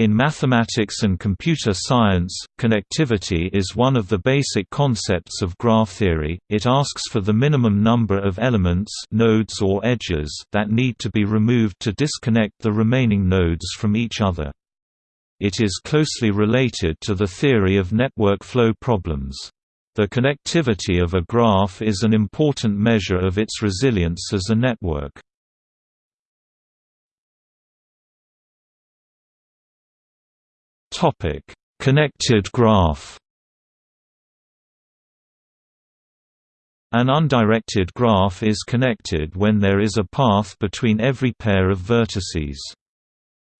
In mathematics and computer science, connectivity is one of the basic concepts of graph theory. It asks for the minimum number of elements, nodes or edges that need to be removed to disconnect the remaining nodes from each other. It is closely related to the theory of network flow problems. The connectivity of a graph is an important measure of its resilience as a network. Topic: Connected graph. An undirected graph is connected when there is a path between every pair of vertices.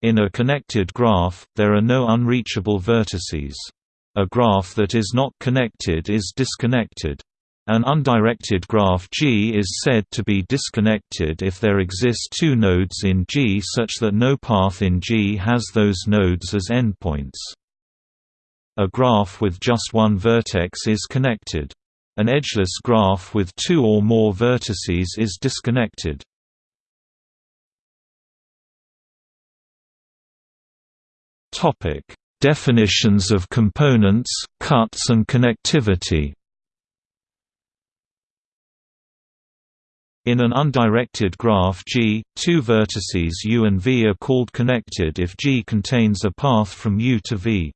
In a connected graph, there are no unreachable vertices. A graph that is not connected is disconnected. An undirected graph G is said to be disconnected if there exist two nodes in G such that no path in G has those nodes as endpoints. A graph with just one vertex is connected. An edgeless graph with two or more vertices is disconnected. Definitions of components, cuts and connectivity In an undirected graph G, two vertices u and v are called connected if G contains a path from u to v.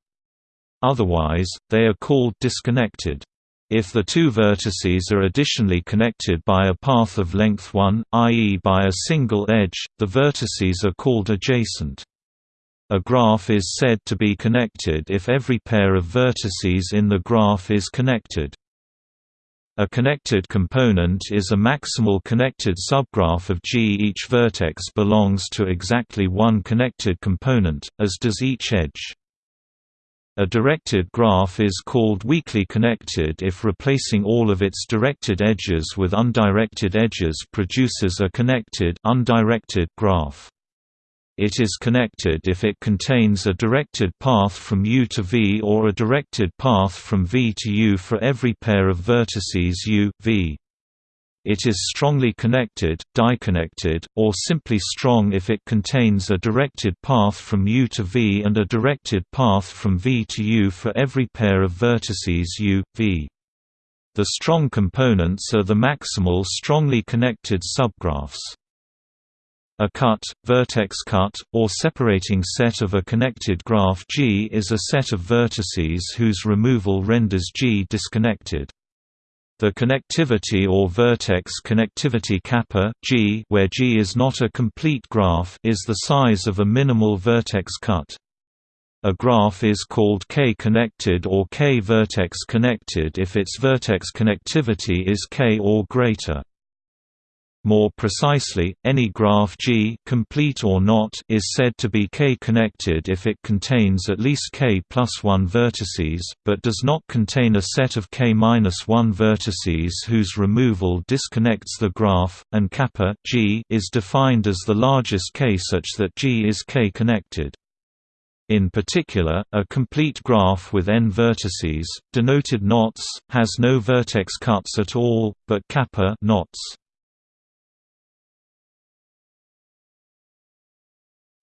Otherwise, they are called disconnected. If the two vertices are additionally connected by a path of length 1, i.e. by a single edge, the vertices are called adjacent. A graph is said to be connected if every pair of vertices in the graph is connected. A connected component is a maximal connected subgraph of G. Each vertex belongs to exactly one connected component, as does each edge. A directed graph is called weakly connected if replacing all of its directed edges with undirected edges produces a connected undirected graph. It is connected if it contains a directed path from U to V or a directed path from V to U for every pair of vertices U, V. It is strongly connected, diconnected, or simply strong if it contains a directed path from U to V and a directed path from V to U for every pair of vertices U, V. The strong components are the maximal strongly connected subgraphs. A cut, vertex cut, or separating set of a connected graph G is a set of vertices whose removal renders G disconnected. The connectivity or vertex connectivity kappa G, where G is not a complete graph, is the size of a minimal vertex cut. A graph is called K-connected or K-vertex connected if its vertex connectivity is K or greater. More precisely, any graph G complete or not is said to be K-connected if it contains at least K plus 1 vertices, but does not contain a set of K minus 1 vertices whose removal disconnects the graph, and kappa G is defined as the largest K such that G is K-connected. In particular, a complete graph with n vertices, denoted knots, has no vertex cuts at all, but kappa knots.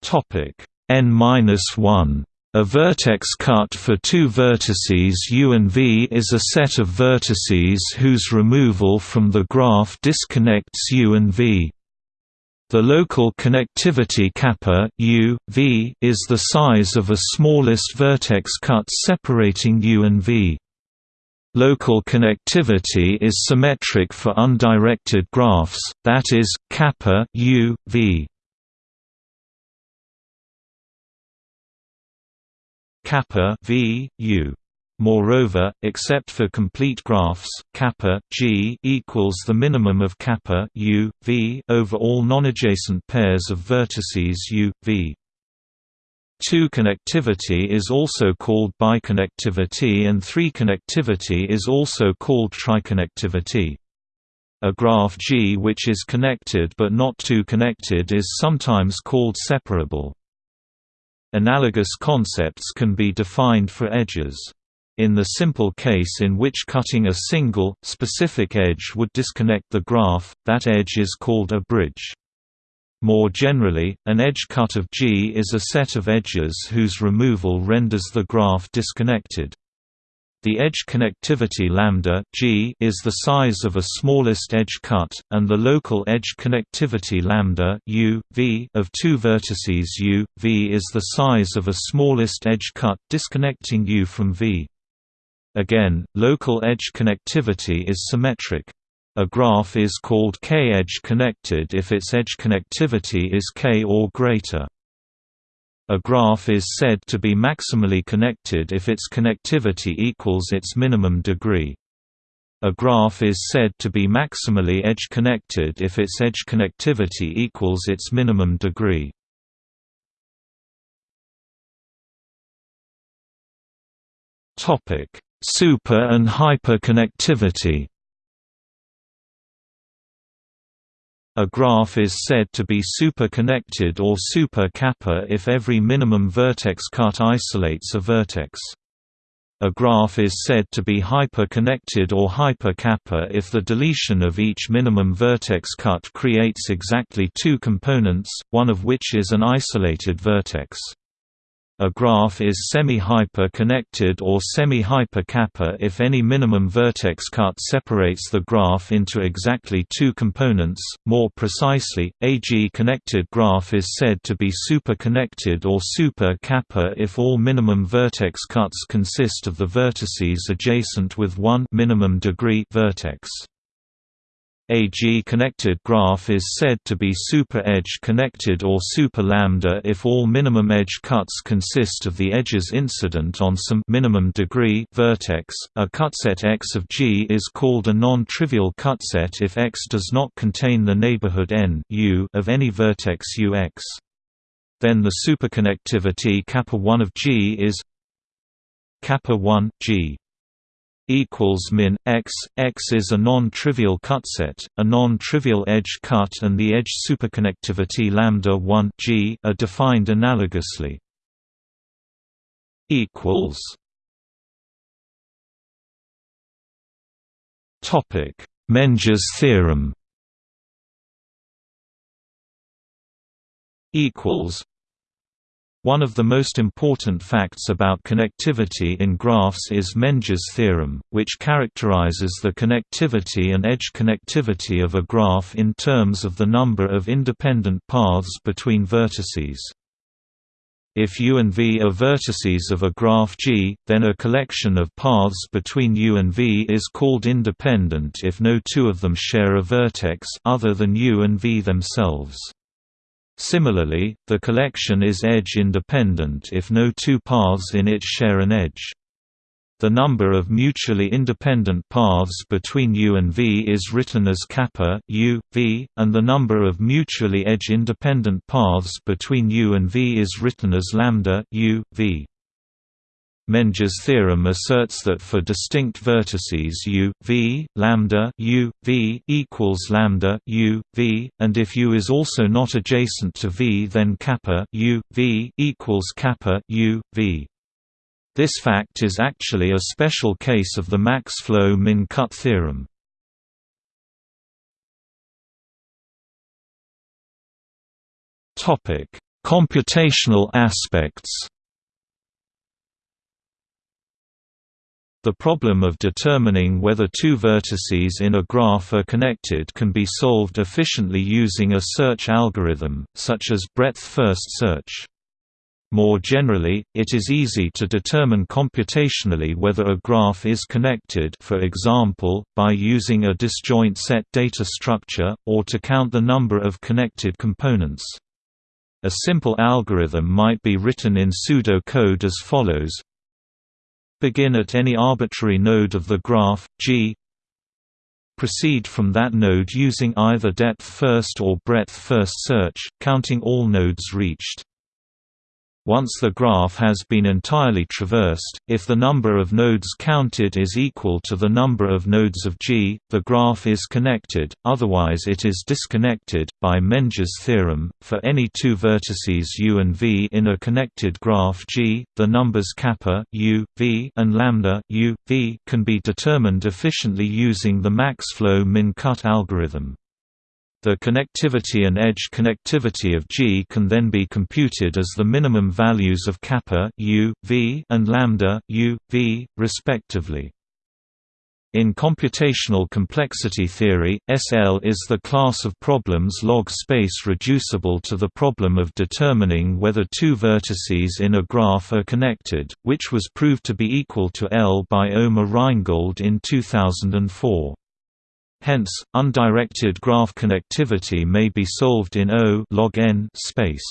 Topic n-1 a vertex cut for two vertices U and V is a set of vertices whose removal from the graph disconnects U and V. The local connectivity kappa U, v is the size of a smallest vertex cut separating U and V. Local connectivity is symmetric for undirected graphs, that is, kappa U, v. kappa v u. Moreover, except for complete graphs, kappa g equals the minimum of kappa u v over all nonadjacent pairs of vertices u v. Two connectivity is also called biconnectivity and three connectivity is also called triconnectivity. A graph G which is connected but not two connected is sometimes called separable. Analogous concepts can be defined for edges. In the simple case in which cutting a single, specific edge would disconnect the graph, that edge is called a bridge. More generally, an edge cut of G is a set of edges whose removal renders the graph disconnected. The edge connectivity lambda g is the size of a smallest edge cut, and the local edge connectivity lambda u, v of two vertices u, v is the size of a smallest edge cut disconnecting u from v. Again, local edge connectivity is symmetric. A graph is called k-edge connected if its edge connectivity is k or greater. A graph is said to be maximally connected if its connectivity equals its minimum degree. A graph is said to be maximally edge connected if its edge connectivity equals its minimum degree. Super and hyperconnectivity A graph is said to be super-connected or super-kappa if every minimum vertex cut isolates a vertex. A graph is said to be hyper-connected or hyper-kappa if the deletion of each minimum vertex cut creates exactly two components, one of which is an isolated vertex. A graph is semi-hyper-connected or semi-hyper-kappa if any minimum vertex cut separates the graph into exactly two components. More precisely, a G-connected graph is said to be super-connected or super-kappa if all minimum vertex cuts consist of the vertices adjacent with one minimum degree vertex. A G-connected graph is said to be super-edge connected or super-lambda if all minimum edge cuts consist of the edges incident on some minimum degree vertex. A cutset X of G is called a non-trivial cutset if X does not contain the neighborhood n U of any vertex Ux. Then the superconnectivity kappa 1 of G is kappa 1 G equals min x. X is a non-trivial cutset, a non-trivial edge cut, and the edge superconnectivity lambda 1 g are defined analogously. Equals. Topic: Menger's theorem. Equals one of the most important facts about connectivity in graphs is Menger's theorem, which characterizes the connectivity and edge connectivity of a graph in terms of the number of independent paths between vertices. If U and V are vertices of a graph G, then a collection of paths between U and V is called independent if no two of them share a vertex other than U and V themselves. Similarly, the collection is edge-independent if no two paths in it share an edge. The number of mutually independent paths between U and V is written as kappa U, v, and the number of mutually edge-independent paths between U and V is written as lambda U, v. Menger's theorem asserts that for distinct vertices u, v, lambda u, v equals lambda u, v, and if u is also not adjacent to v then kappa u, v equals kappa u, v. This fact is actually a special case of the max-flow min-cut theorem. Topic: Computational aspects The problem of determining whether two vertices in a graph are connected can be solved efficiently using a search algorithm, such as breadth-first search. More generally, it is easy to determine computationally whether a graph is connected for example, by using a disjoint set data structure, or to count the number of connected components. A simple algorithm might be written in pseudocode as follows Begin at any arbitrary node of the graph, G. Proceed from that node using either depth-first or breadth-first search, counting all nodes reached. Once the graph has been entirely traversed, if the number of nodes counted is equal to the number of nodes of G, the graph is connected, otherwise it is disconnected. By Menger's theorem, for any two vertices U and V in a connected graph G, the numbers kappa U, V and lambda U, V can be determined efficiently using the max-flow min-cut algorithm. The connectivity and edge connectivity of G can then be computed as the minimum values of kappa u, v and lambda u, v, respectively. In computational complexity theory, SL is the class of problems log space reducible to the problem of determining whether two vertices in a graph are connected, which was proved to be equal to L by Omer Reingold in 2004. Hence, undirected graph connectivity may be solved in O log n space.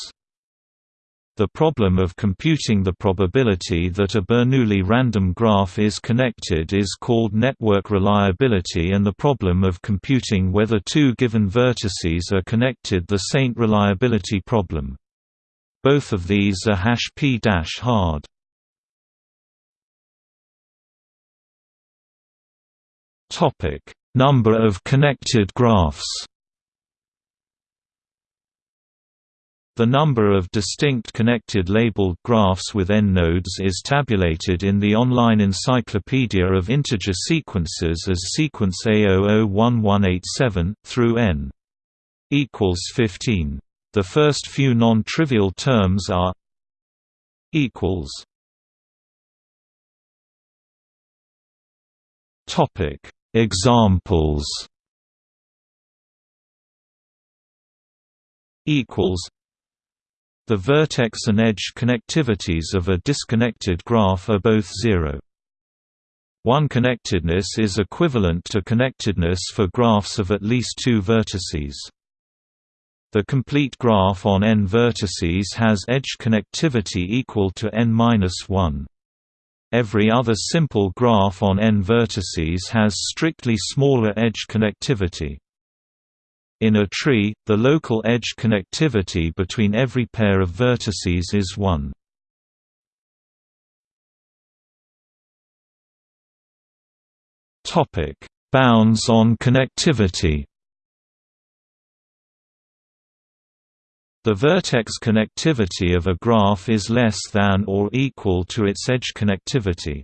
The problem of computing the probability that a Bernoulli random graph is connected is called network reliability and the problem of computing whether two given vertices are connected the Saint reliability problem. Both of these are hash p-hard. Topic Number of connected graphs. The number of distinct connected labeled graphs with n nodes is tabulated in the online Encyclopedia of Integer Sequences as sequence A001187 through n equals 15. The first few non-trivial terms are equals. Topic Examples equals The vertex and edge connectivities of a disconnected graph are both zero. One connectedness is equivalent to connectedness for graphs of at least two vertices. The complete graph on n vertices has edge connectivity equal to n-1. Every other simple graph on n vertices has strictly smaller edge connectivity. In a tree, the local edge connectivity between every pair of vertices is 1. Bounds on connectivity The vertex connectivity of a graph is less than or equal to its edge connectivity.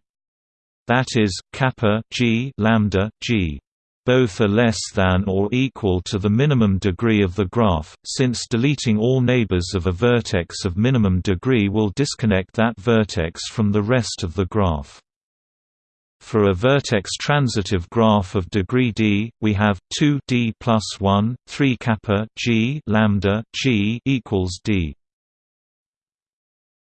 That is, kappa g lambda g. Both are less than or equal to the minimum degree of the graph, since deleting all neighbors of a vertex of minimum degree will disconnect that vertex from the rest of the graph. For a vertex transitive graph of degree d, we have 2 d plus 1, 3 kappa g lambda g equals d.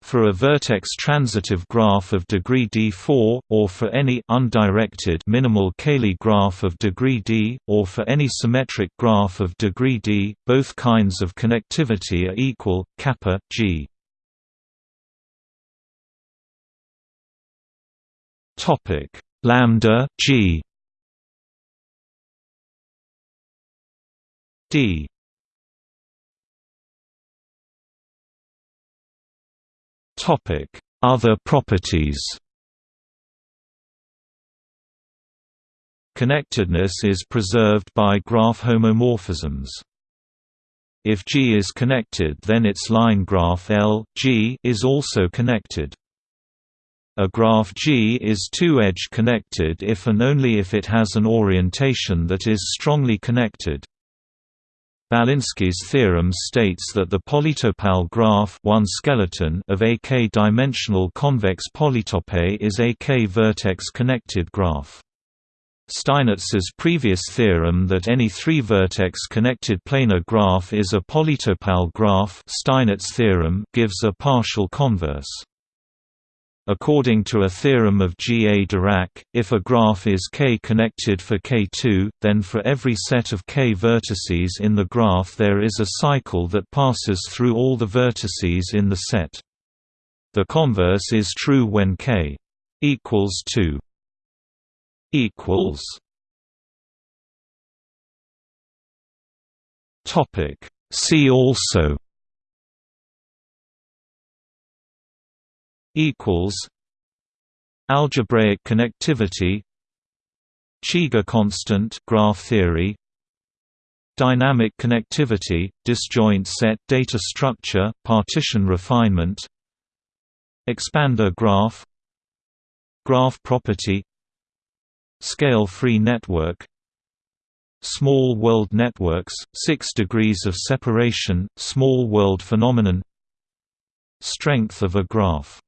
For a vertex transitive graph of degree d4, or for any undirected minimal Cayley graph of degree d, or for any symmetric graph of degree d, both kinds of connectivity are equal, kappa g. Topic. Lambda g. D. Topic. Other properties. Connectedness is preserved by graph homomorphisms. If G is connected then its line graph L G is also connected. A graph G is two-edge connected if and only if it has an orientation that is strongly connected. Balinski's theorem states that the polytopal graph one skeleton of a k-dimensional convex polytope is a k-vertex connected graph. Steinitz's previous theorem that any three-vertex connected planar graph is a polytopal graph Steinitz theorem gives a partial converse. According to a theorem of G. A. Dirac, if a graph is k-connected for k2, then for every set of k vertices in the graph there is a cycle that passes through all the vertices in the set. The converse is true when k equals 2 equals Topic See also equals algebraic connectivity Cheeger constant graph theory dynamic connectivity disjoint set data structure partition refinement expander graph graph property scale free network small world networks, 6 degrees of separation, small world phenomenon Strength of a graph